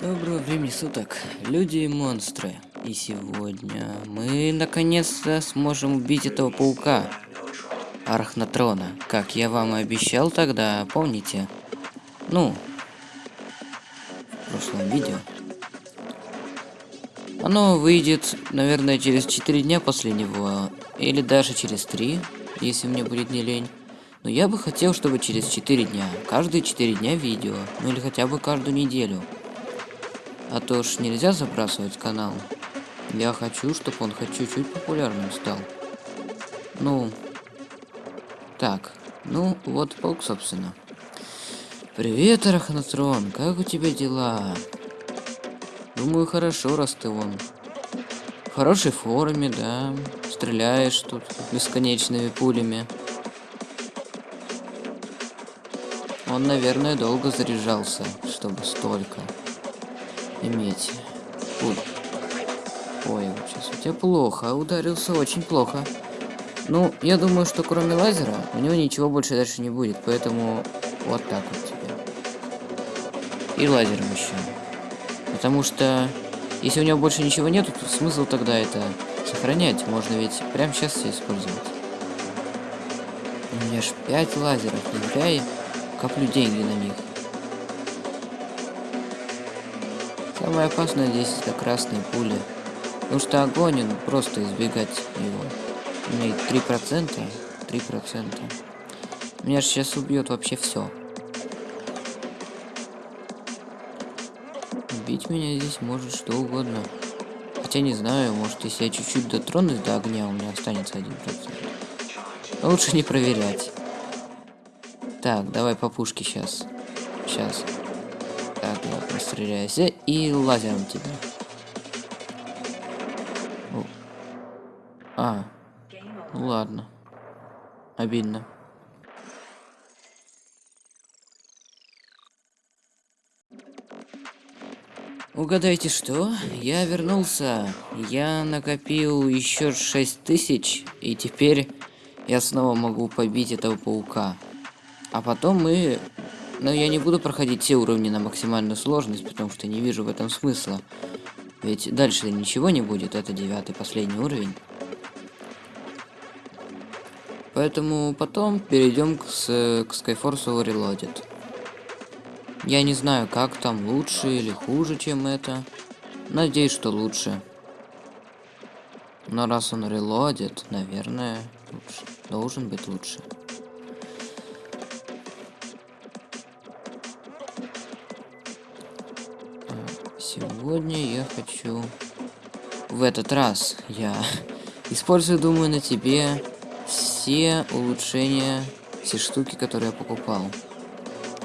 Доброго времени суток, люди и монстры. И сегодня мы наконец-то сможем убить этого паука. Архнатрона, как я вам и обещал тогда, помните? Ну, в прошлом видео. Оно выйдет, наверное, через 4 дня после него, или даже через 3, если мне будет не лень. Но я бы хотел, чтобы через 4 дня, каждые 4 дня видео, ну или хотя бы каждую неделю. А то ж нельзя забрасывать канал. Я хочу, чтобы он хоть чуть-чуть популярным стал. Ну, так, ну вот полк, собственно. Привет, Арахнатрон, как у тебя дела? Думаю, хорошо, раз ты вон. В хорошей форме, да. Стреляешь тут бесконечными пулями. Он, наверное, долго заряжался, чтобы столько иметь пуль. Ой, вот сейчас у тебя плохо, ударился очень плохо. Ну, я думаю, что кроме лазера у него ничего больше дальше не будет, поэтому вот так вот тебе. И лазером еще. Потому что если у него больше ничего нету, то смысл тогда это сохранять. Можно ведь прямо сейчас все использовать. У меня ж 5 лазеров, зря коплю деньги на них. Самое опасное здесь это красные пули. Потому что огонь, ну, просто избегать его. Имеет 3%. 3%. Меня же сейчас убьет вообще все. Убить меня здесь может что угодно. Хотя не знаю, может если я чуть-чуть дотронусь до огня, у меня останется 1%. Но лучше не проверять. Так, давай по пушке сейчас. Сейчас. Так, я простреляюсь. И лазером тебя. А. Ну ладно. Обидно. Угадайте что? Я вернулся. Я накопил еще 6 тысяч, и теперь я снова могу побить этого паука. А потом мы но я не буду проходить все уровни на максимальную сложность, потому что не вижу в этом смысла. Ведь дальше ничего не будет, это девятый, последний уровень. Поэтому потом перейдем к, с, к Skyforce Reloaded. Я не знаю, как там лучше или хуже, чем это. Надеюсь, что лучше. Но раз он релодит, наверное, лучше. должен быть лучше. Сегодня я хочу... В этот раз я использую, думаю, на тебе все улучшения, все штуки, которые я покупал.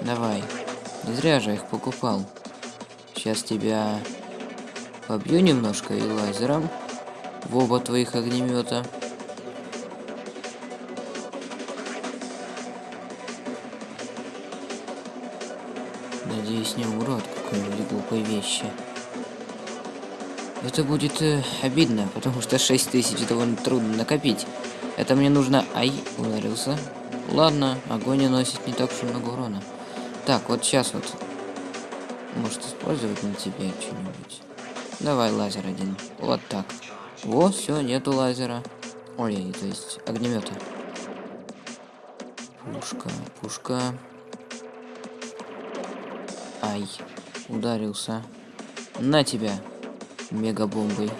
Давай. Не зря же их покупал. Сейчас тебя побью немножко и лазером в оба твоих огнемета. Надеюсь, не умру от какой-нибудь глупой вещи. Это будет э, обидно, потому что 6 тысяч довольно трудно накопить. Это мне нужно... Ай, ударился. Ладно, огонь наносит не так уж много урона. Так, вот сейчас вот. Может использовать на тебе что-нибудь. Давай лазер один. Вот так. О, все, нету лазера. Ой, то есть огнемета. Пушка, пушка. Ай, ударился. На тебя, мегабомбой.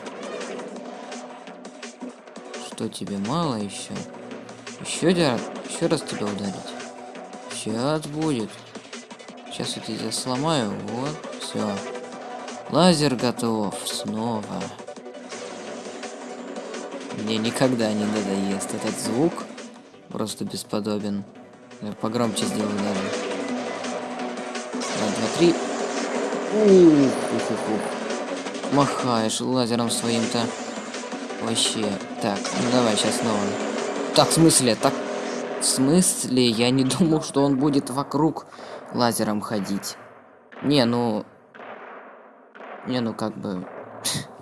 Что тебе мало еще? Еще, еще раз тебя ударить. Сейчас будет. Сейчас я тебя сломаю. Вот, все. Лазер готов. Снова. Мне никогда не надоест этот звук. Просто бесподобен. Я погромче сделаю даже. Раз, два, три. Ух, ух, ух, ух. Махаешь лазером своим-то. Вообще. Так, ну давай сейчас снова. Так, в смысле? Так, в смысле? Я не думал, что он будет вокруг лазером ходить. Не, ну... Не, ну как бы...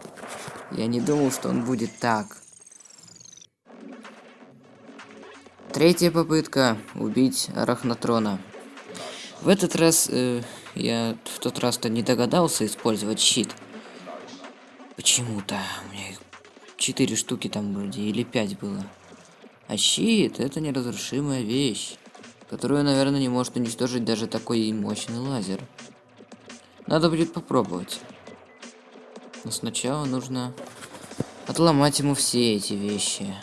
Я не думал, что он будет так. Третья попытка убить Арахнатрона. В этот раз э, Я в тот раз-то не догадался использовать щит. Почему-то. У меня их четыре штуки там вроде, или пять было. А щит это неразрушимая вещь, которую, наверное, не может уничтожить даже такой мощный лазер. Надо будет попробовать. Но сначала нужно отломать ему все эти вещи.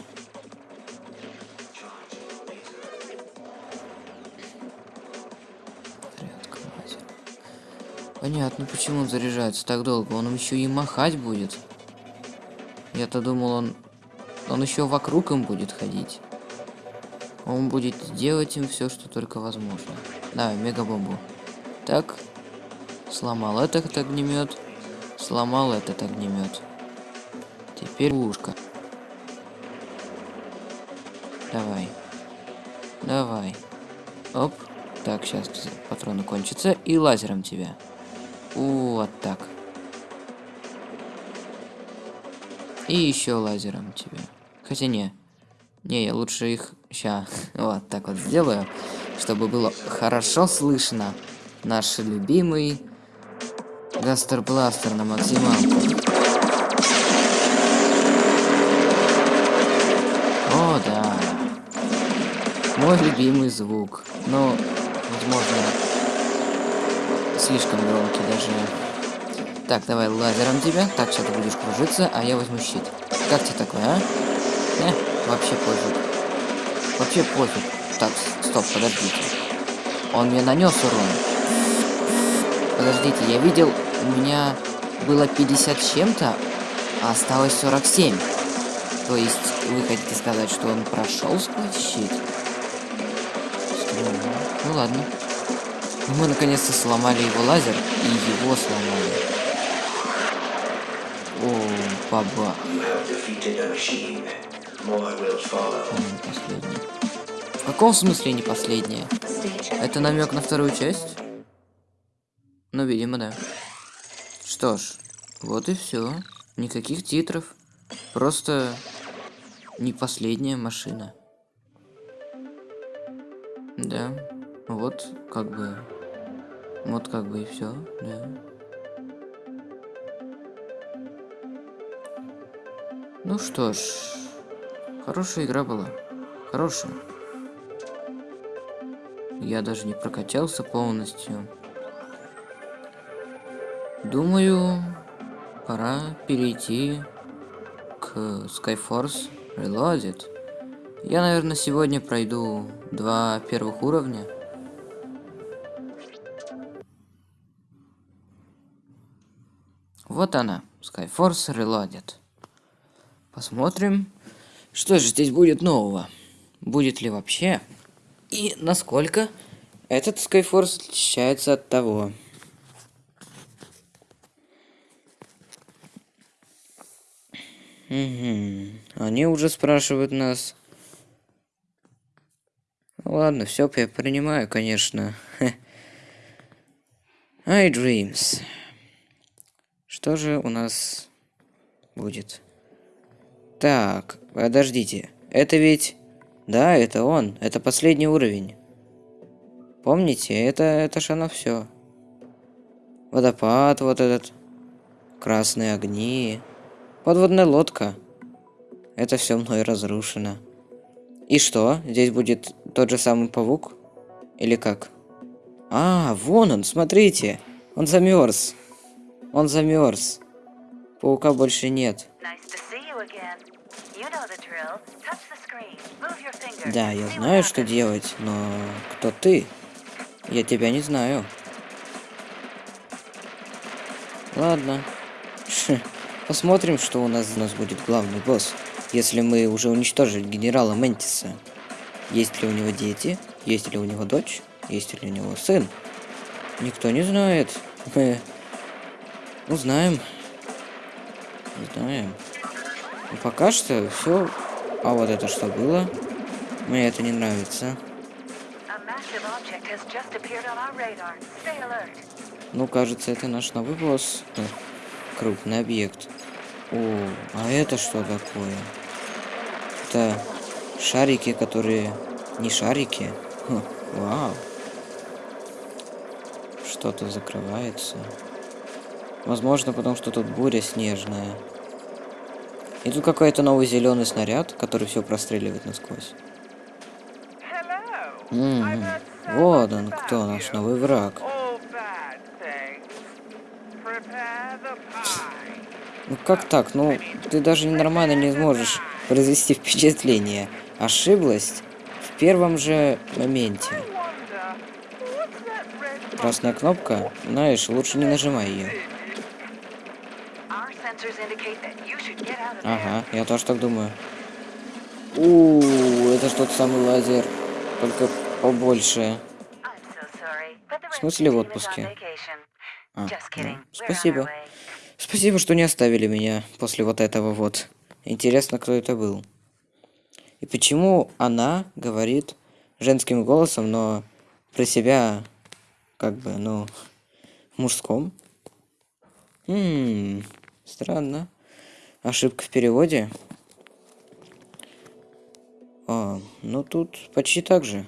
Понятно, почему он заряжается так долго. Он еще и махать будет. Я-то думал, он... Он еще вокруг им будет ходить. Он будет делать им все, что только возможно. Давай, мегабомбу. Так. Сломал этот огнемет. Сломал этот огнемет. Теперь ушка. Давай. Давай. Оп. Так, сейчас патроны кончатся. И лазером тебя. Вот так. И еще лазером тебе. Хотя не. Не, я лучше их ща вот так вот сделаю, чтобы было хорошо слышно. Наш любимый Гастербластер на максималку. О, да. Мой любимый звук. Но, возможно, слишком громкий даже. Так, давай лазером тебя. Так, сейчас ты будешь кружиться, а я возьму щит. Как тебе такое, а? Э, вообще пофиг. Вообще пофиг. Так, стоп, подождите. Он мне нанес урон. Подождите, я видел, у меня было 50 с чем-то, а осталось 47. То есть, вы хотите сказать, что он прошел сквозь щит? Ну ладно. Мы наконец-то сломали его лазер, и его сломали. О, баба. В каком смысле не последняя? Это намек на вторую часть? Ну, видимо, да. Что ж, вот и все. Никаких титров. Просто не последняя машина. Да, вот как бы вот как бы и все, да. Ну что ж, хорошая игра была. Хорошая. Я даже не прокачался полностью. Думаю, пора перейти к Skyforce Reloaded. Я, наверное, сегодня пройду два первых уровня. Вот она, Skyforce Reloaded. Посмотрим, что же здесь будет нового. Будет ли вообще? И насколько этот Skyforce отличается от того. Угу. Они уже спрашивают нас. Ладно, все я принимаю, конечно. iDreams. Что же у нас будет? Так, подождите. Это ведь... Да, это он. Это последний уровень. Помните, это, это ж оно все. Водопад вот этот. Красные огни. Подводная лодка. Это все мной разрушено. И что? Здесь будет тот же самый паук? Или как? А, вон он, смотрите. Он замерз. Он замерз. Паука больше нет. Да, я знаю, что делать, но кто ты? Я тебя не знаю. Ладно. Посмотрим, что у нас у нас будет главный босс. Если мы уже уничтожили генерала Ментиса. Есть ли у него дети? Есть ли у него дочь? Есть ли у него сын? Никто не знает. Мы Узнаем. Узнаем. Но пока что все. А вот это что было? Мне это не нравится. Ну, кажется, это наш новый босс. Э, крупный объект. О, а это что такое? Это шарики, которые не шарики. Хм, вау. что-то закрывается. Возможно, потому что тут буря снежная. И тут какой-то новый зеленый снаряд, который все простреливает насквозь. М. Вот он, кто наш новый враг. Ну как так? Ну, ты даже нормально не сможешь произвести впечатление. Ошиблась в первом же моменте. Красная кнопка, знаешь, лучше не нажимай ее. Ага, я тоже так думаю. У, это что тот самый лазер, только побольше. В смысле в отпуске? А, ну, спасибо. Спасибо, что не оставили меня после вот этого вот. Интересно, кто это был. И почему она говорит женским голосом, но про себя как бы, ну, мужском? Хм, странно. Ошибка в переводе? А, ну тут почти так же.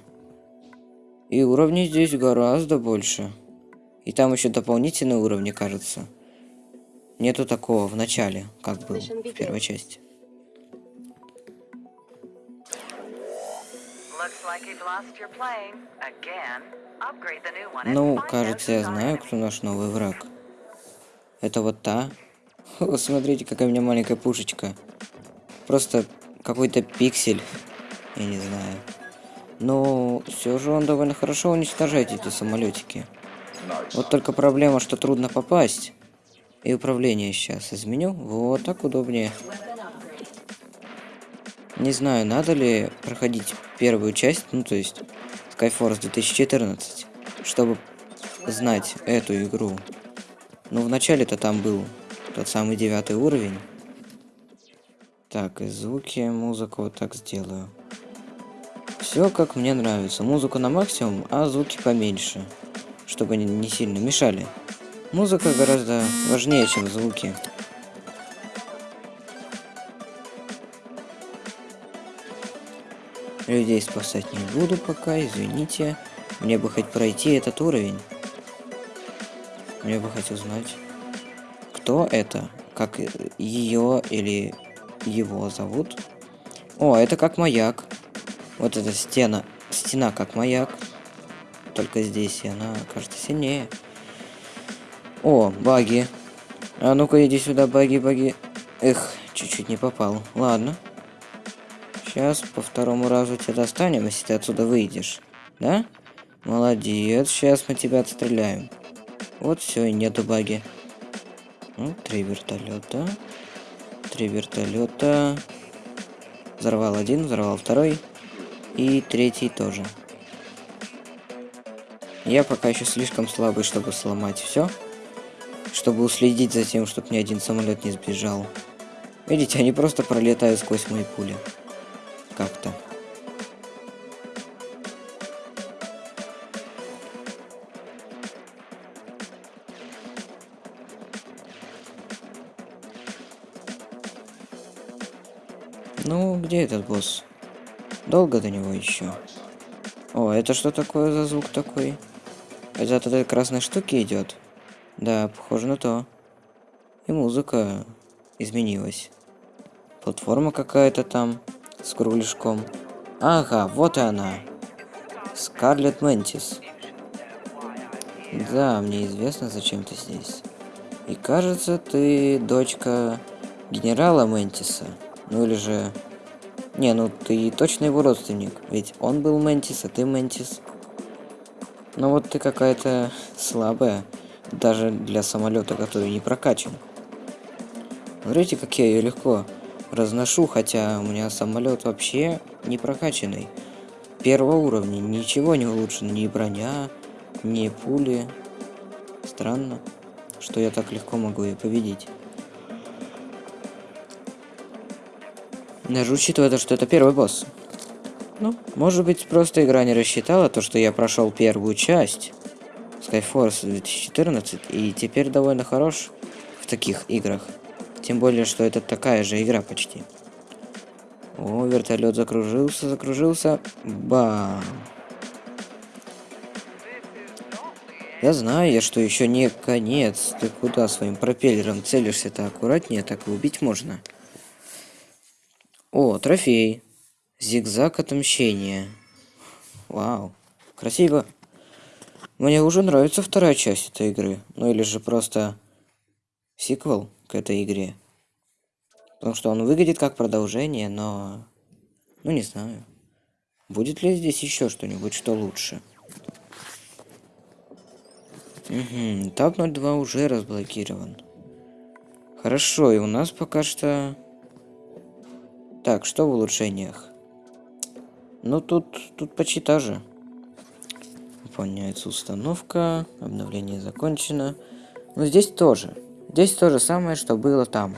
И уровней здесь гораздо больше. И там еще дополнительные уровни, кажется. Нету такого в начале, как был в первой части. Ну, кажется, я знаю, кто наш новый враг. Это вот та. О, смотрите, какая у меня маленькая пушечка. Просто какой-то пиксель. Я не знаю. Но все же он довольно хорошо уничтожает эти самолетики. Вот только проблема, что трудно попасть. И управление сейчас изменю. Вот так удобнее. Не знаю, надо ли проходить первую часть, ну то есть Skyforce 2014, чтобы знать эту игру. Ну, вначале-то там был тот самый девятый уровень. Так, и звуки, музыку вот так сделаю. Все как мне нравится. Музыку на максимум, а звуки поменьше. Чтобы они не сильно мешали. Музыка гораздо важнее, чем звуки. Людей спасать не буду пока, извините. Мне бы хоть пройти этот уровень. Мне бы хотел знать, кто это, как ее или его зовут. О, это как маяк. Вот эта стена, стена как маяк. Только здесь она кажется сильнее. О, баги. А ну-ка иди сюда, баги, баги. Эх, чуть-чуть не попал. Ладно. Сейчас по второму разу тебя достанем, если ты отсюда выйдешь. Да? Молодец, сейчас мы тебя отстреляем. Вот все, и нету баги. Ну, три вертолета. Три вертолета. Взорвал один, взорвал второй. И третий тоже. Я пока еще слишком слабый, чтобы сломать все чтобы уследить за тем, чтобы ни один самолет не сбежал. Видите, они просто пролетают сквозь мои пули. Как-то. Где этот босс? Долго до него еще? О, это что такое за звук такой? Это от этой красной штуки идет? Да, похоже на то. И музыка изменилась. Платформа какая-то там с кругляшком. Ага, вот и она. Скарлет Ментис. Да, мне известно, зачем ты здесь. И кажется, ты дочка генерала Ментиса. Ну или же... Не, ну ты точно его родственник. Ведь он был Ментис, а ты Ментис. Но вот ты какая-то слабая. Даже для самолета, который не прокачан. Смотрите, как я ее легко разношу, хотя у меня самолет вообще не прокачанный. Первого уровня. Ничего не улучшено. Ни броня, ни пули. Странно, что я так легко могу ее победить. Даже учитывая то, что это первый босс. Ну, может быть, просто игра не рассчитала то, что я прошел первую часть. Skyforce 2014 и теперь довольно хорош в таких играх. Тем более, что это такая же игра почти. О, вертолет закружился, закружился. Бам. Я знаю, я что еще не конец. Ты куда своим пропеллером целишься-то аккуратнее, так и убить можно. О, трофей. Зигзаг отмщения. Вау. Красиво. Мне уже нравится вторая часть этой игры. Ну или же просто сиквел к этой игре. Потому что он выглядит как продолжение, но... Ну не знаю. Будет ли здесь еще что-нибудь, что лучше? Угу, этап 02 уже разблокирован. Хорошо, и у нас пока что... Так, что в улучшениях? Ну, тут, тут почти та же. Выполняется установка, обновление закончено. Но здесь тоже. Здесь то же самое, что было там.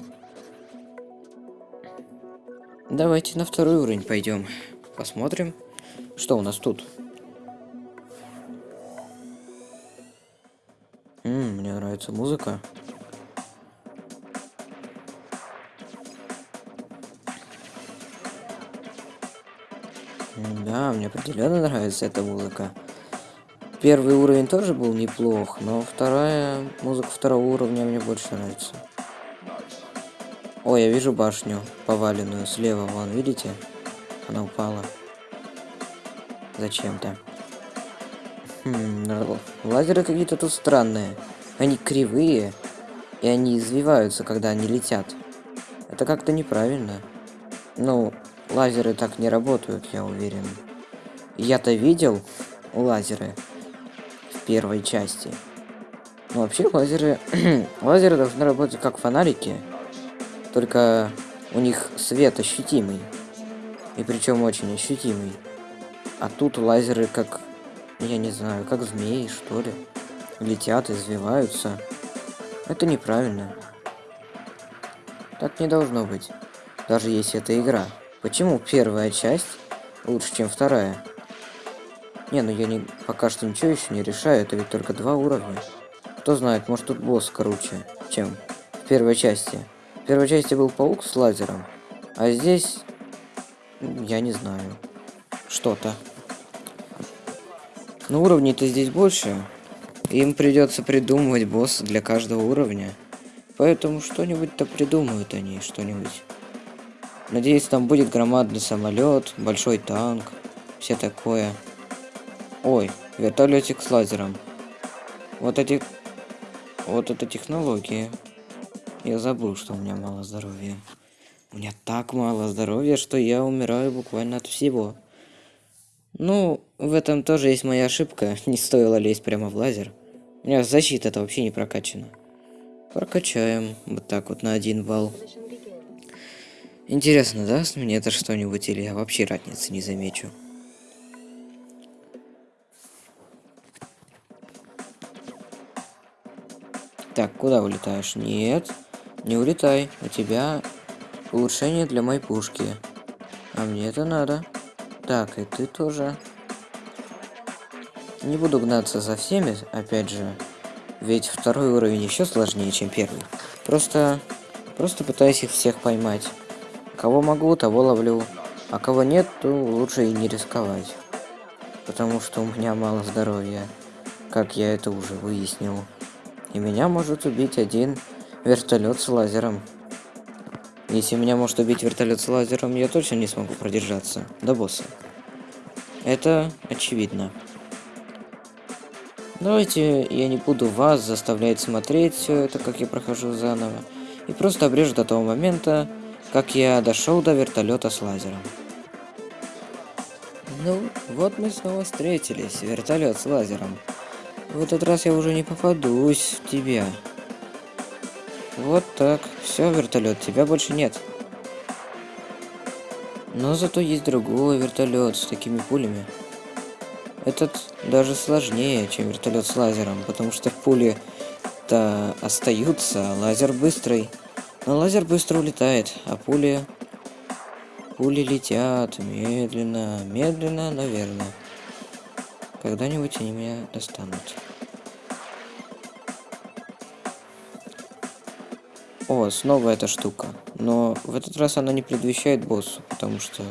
Давайте на второй уровень пойдем. Посмотрим, что у нас тут. М -м, мне нравится музыка. Да, мне определенно нравится эта музыка. Первый уровень тоже был неплох, но вторая музыка второго уровня мне больше нравится. О, я вижу башню поваленную слева, вон, видите? Она упала. Зачем-то. Хм, лазеры какие-то тут странные. Они кривые, и они извиваются, когда они летят. Это как-то неправильно. Ну, лазеры так не работают, я уверен. Я-то видел лазеры в первой части. Но вообще лазеры... лазеры должны работать как фонарики. Только у них свет ощутимый. И причем очень ощутимый. А тут лазеры как я не знаю, как змеи, что ли. Летят, извиваются. Это неправильно. Так не должно быть. Даже если это игра. Почему первая часть лучше, чем вторая? Не, ну я не, пока что ничего еще не решаю, это ведь только два уровня. Кто знает, может тут босс круче, чем в первой части. В первой части был паук с лазером, а здесь... Я не знаю. Что-то. Но уровней-то здесь больше. Им придется придумывать босса для каждого уровня. Поэтому что-нибудь-то придумают они, что-нибудь. Надеюсь, там будет громадный самолет, большой танк, все такое. Ой, вертолетик с лазером. Вот эти... Вот это технологии. Я забыл, что у меня мало здоровья. У меня так мало здоровья, что я умираю буквально от всего. Ну, в этом тоже есть моя ошибка. Не стоило лезть прямо в лазер. У меня защита-то вообще не прокачана. Прокачаем. Вот так вот на один балл. Интересно, даст мне это что-нибудь, или я вообще разницы не замечу? Так, куда улетаешь? Нет, не улетай. У тебя улучшение для моей пушки. А мне это надо. Так, и ты тоже. Не буду гнаться за всеми, опять же. Ведь второй уровень еще сложнее, чем первый. Просто... Просто пытаюсь их всех поймать. Кого могу, того ловлю. А кого нет, то лучше и не рисковать. Потому что у меня мало здоровья. Как я это уже выяснил. И меня может убить один вертолет с лазером. Если меня может убить вертолет с лазером, я точно не смогу продержаться до босса. Это очевидно. Давайте я не буду вас заставлять смотреть все это, как я прохожу заново. И просто обрежу до того момента, как я дошел до вертолета с лазером. Ну, вот мы снова встретились, вертолет с лазером. В этот раз я уже не попадусь в тебя. Вот так. Все, вертолет, тебя больше нет. Но зато есть другой вертолет с такими пулями. Этот даже сложнее, чем вертолет с лазером, потому что пули-то остаются, а лазер быстрый. Но лазер быстро улетает, а пули... Пули летят медленно, медленно, наверное. Когда-нибудь они меня достанут. О, снова эта штука. Но в этот раз она не предвещает боссу, потому что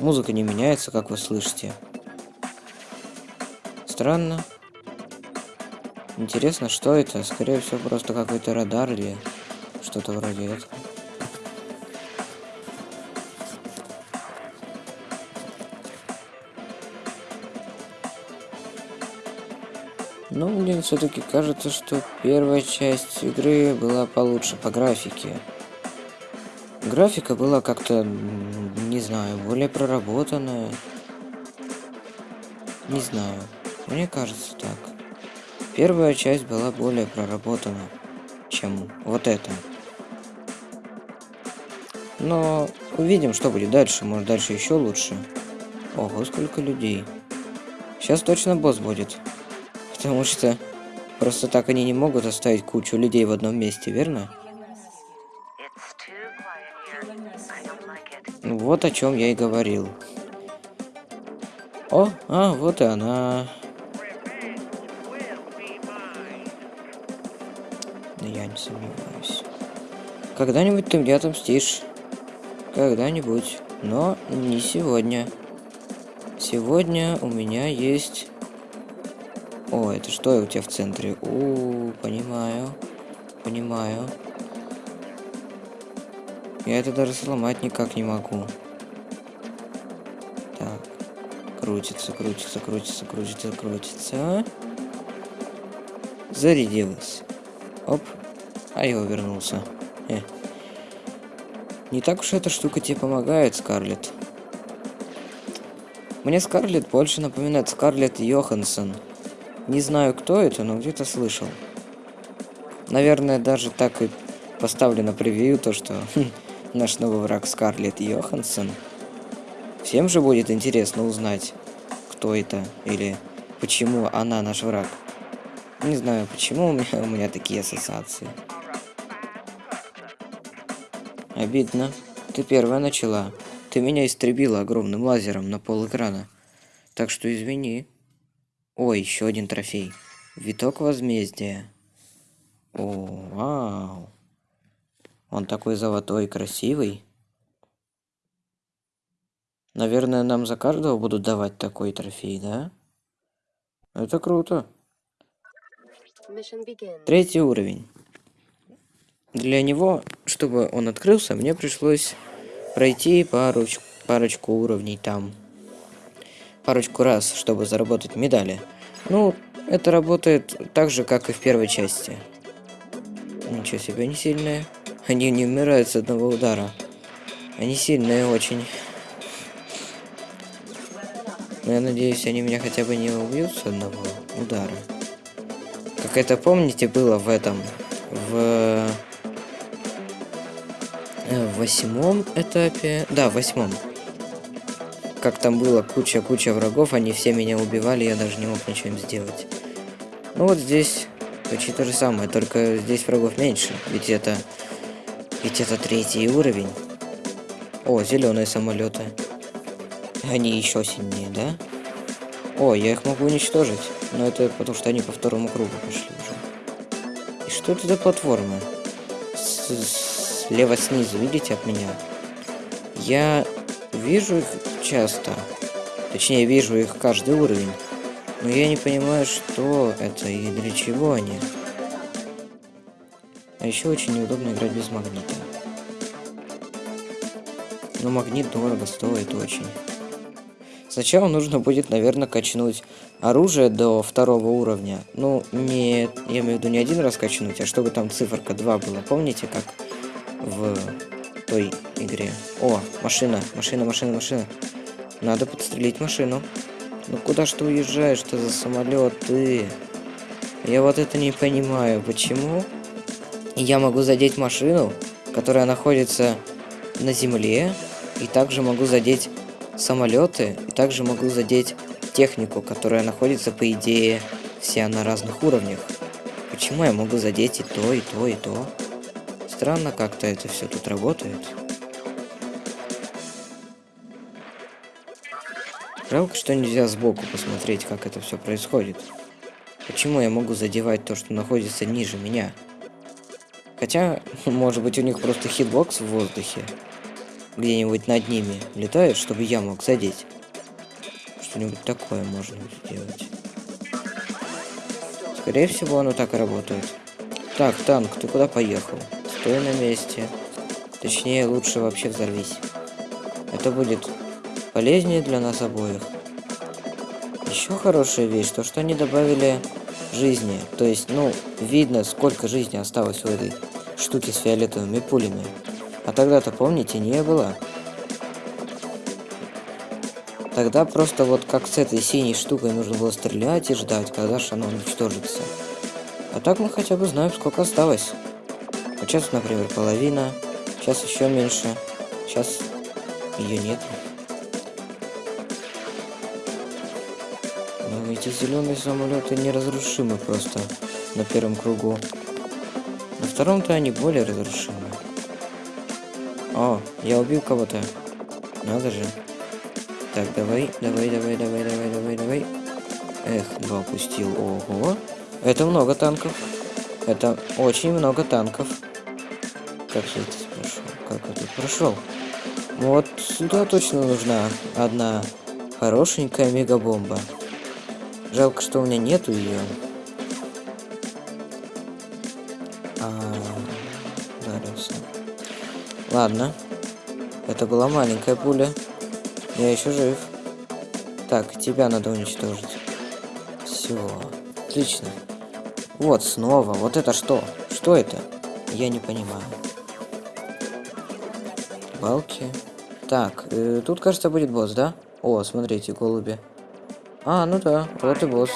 музыка не меняется, как вы слышите. Странно. Интересно, что это? Скорее всего, просто какой-то радар или что-то вроде этого. Ну, мне все-таки кажется, что первая часть игры была получше по графике. Графика была как-то, не знаю, более проработанная. Не знаю. Мне кажется так. Первая часть была более проработана, чем вот эта. Но увидим, что будет дальше. Может, дальше еще лучше. Ого, сколько людей. Сейчас точно босс будет. Потому что просто так они не могут оставить кучу людей в одном месте, верно? Вот о чем я и говорил. О, а, вот и она. Да я не сомневаюсь. Когда-нибудь ты мне отомстишь. Когда-нибудь. Но не сегодня. Сегодня у меня есть о, это что у тебя в центре? У, понимаю. Понимаю. Я это даже сломать никак не могу. Так. Крутится, крутится, крутится, крутится, крутится. Зарядилась. Оп. А я вернулся. Не так уж эта штука тебе помогает, Скарлетт. Мне Скарлетт больше напоминает Скарлетт Йоханссон. Не знаю, кто это, но где-то слышал. Наверное, даже так и поставлено превью, то что хм, наш новый враг Скарлетт Йоханссон. Всем же будет интересно узнать, кто это или почему она наш враг. Не знаю, почему у меня, у меня такие ассоциации. Обидно. Ты первая начала. Ты меня истребила огромным лазером на пол экрана. Так что извини. Ой, еще один трофей. Виток возмездия. О, вау. Он такой золотой, красивый. Наверное, нам за каждого будут давать такой трофей, да? Это круто. Третий уровень. Для него, чтобы он открылся, мне пришлось пройти парочку, парочку уровней там парочку раз, чтобы заработать медали. Ну, это работает так же, как и в первой части. Ничего себе, они сильные. Они не умирают с одного удара. Они сильные очень. Я надеюсь, они меня хотя бы не убьют с одного удара. Как это, помните, было в этом... В... Э, в восьмом этапе... Да, в восьмом как там было куча-куча врагов, они все меня убивали, я даже не мог ничего им сделать. Ну вот здесь почти то же самое, только здесь врагов меньше, ведь это... Ведь это третий уровень. О, зеленые самолеты. Они еще сильнее, да? О, я их могу уничтожить. Но это потому что они по второму кругу пошли уже. И что это за платформа? С слева снизу, видите, от меня? Я вижу часто. Точнее, вижу их каждый уровень. Но я не понимаю, что это и для чего они. А еще очень неудобно играть без магнита. Но магнит дорого стоит очень. Сначала нужно будет, наверное, качнуть оружие до второго уровня. Ну, не, я имею в виду не один раз качнуть, а чтобы там циферка 2 была. Помните, как той игре? О, машина, машина, машина, машина. Надо подстрелить машину. Ну куда ж ты уезжаешь, что за самолет ты? Я вот это не понимаю, почему я могу задеть машину, которая находится на земле, и также могу задеть самолеты, и также могу задеть технику, которая находится, по идее, вся на разных уровнях. Почему я могу задеть и то, и то, и то? Странно как-то это все тут работает. Жалко, что нельзя сбоку посмотреть, как это все происходит. Почему я могу задевать то, что находится ниже меня? Хотя, может быть, у них просто хитбокс в воздухе. Где-нибудь над ними летает, чтобы я мог задеть. Что-нибудь такое можно сделать. Скорее всего, оно так и работает. Так, танк, ты куда поехал? Стой на месте. Точнее, лучше вообще взорвись. Это будет полезнее для нас обоих. Еще хорошая вещь, то что они добавили жизни. То есть, ну, видно, сколько жизни осталось у этой штуки с фиолетовыми пулями. А тогда-то, помните, не было. Тогда просто вот как с этой синей штукой нужно было стрелять и ждать, когда же она уничтожится. А так мы хотя бы знаем, сколько осталось. Вот сейчас, например, половина, сейчас еще меньше, сейчас ее нет. Но эти зеленые самолеты неразрушимы просто на первом кругу. На втором-то они более разрушимы. О, я убил кого-то. Надо же. Так, давай, давай, давай, давай, давай, давай, давай. Эх, два опустил. Ого. Это много танков. Это очень много танков. Как же это прошел? Как это прошел? Вот сюда точно нужна одна хорошенькая мегабомба. Жалко, что у меня нету ее. А, ударился. Ладно. Это была маленькая пуля. Я еще жив. Так, тебя надо уничтожить. Все. Отлично. Вот, снова. Вот это что? Что это? Я не понимаю. Балки. Так, э, тут, кажется, будет босс, да? О, смотрите, голуби. А, ну да, вот и босс.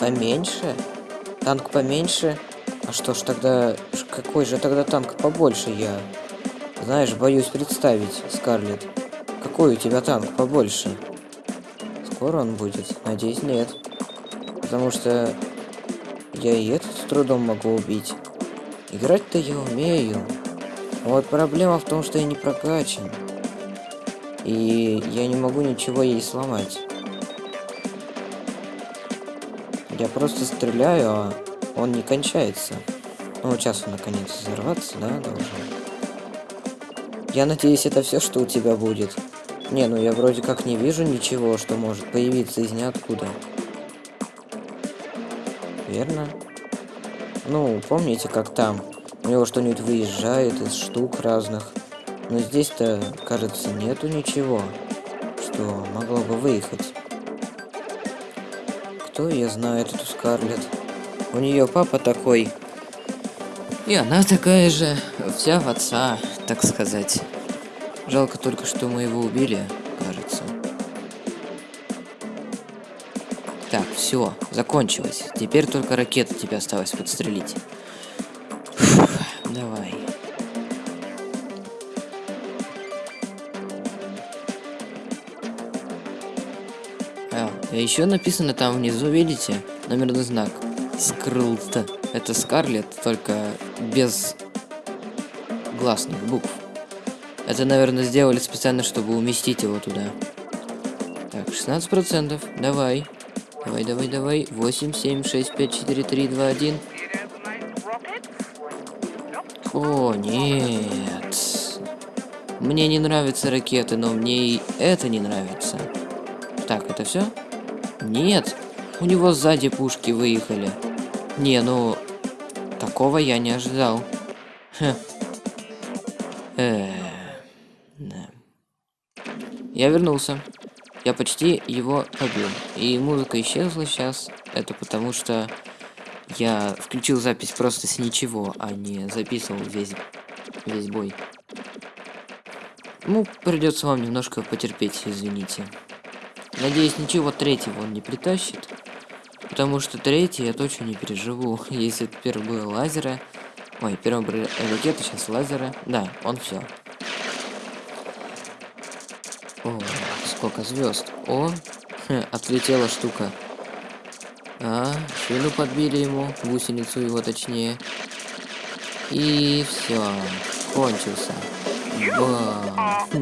Поменьше? Танк поменьше? А что ж тогда... Какой же тогда танк побольше я? Знаешь, боюсь представить, Скарлетт. Какой у тебя танк побольше? Скоро он будет? Надеюсь, нет. Потому что я и этот с трудом могу убить. Играть-то я умею. Вот проблема в том, что я не прокачан. И я не могу ничего ей сломать. Я просто стреляю, а он не кончается. Ну, сейчас он наконец взорваться, да, должен? Я надеюсь, это все, что у тебя будет. Не, ну я вроде как не вижу ничего, что может появиться из ниоткуда. Верно? Ну, помните, как там? У него что-нибудь выезжает из штук разных. Но здесь-то, кажется, нету ничего, что могло бы выехать. Кто я знаю эту Скарлетт? У нее папа такой. И она такая же, вся в отца, так сказать. Жалко только, что мы его убили, все, закончилось. Теперь только ракета тебе осталось подстрелить. Фух, давай. А, еще написано там внизу, видите, номерный знак. Скрылт. Это Скарлет, только без гласных букв. Это, наверное, сделали специально, чтобы уместить его туда. Так, 16%. Давай. Давай, давай, давай. 8, 7, 6, 5, 4, 3, 2, 1. О, нет. Мне не нравятся ракеты, но мне и это не нравится. Так, это все? Нет. У него сзади пушки выехали. Не, ну... Такого я не ожидал. Хм. Э -э. Я вернулся. Я почти его побил. И музыка исчезла сейчас. Это потому что я включил запись просто с ничего, а не записывал весь, весь бой. Ну, придется вам немножко потерпеть, извините. Надеюсь, ничего третьего он не притащит. Потому что третий я точно не переживу. Если это первый был лазеры... Ой, первый был ракеты, сейчас лазеры. Да, он все. О, сколько звезд. О, отлетела штука. А, шину подбили ему, гусеницу его точнее. И все, кончился. Бам.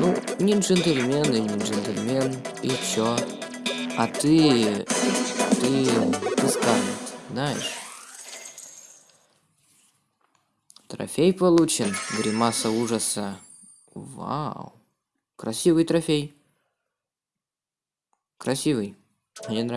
Ну, не джентльмен и не джентльмен, и чё? А ты... Ты... Ты Скарлетт, знаешь? Трофей получен, гримаса ужаса. Вау. Красивый трофей. Красивый. Мне нравится.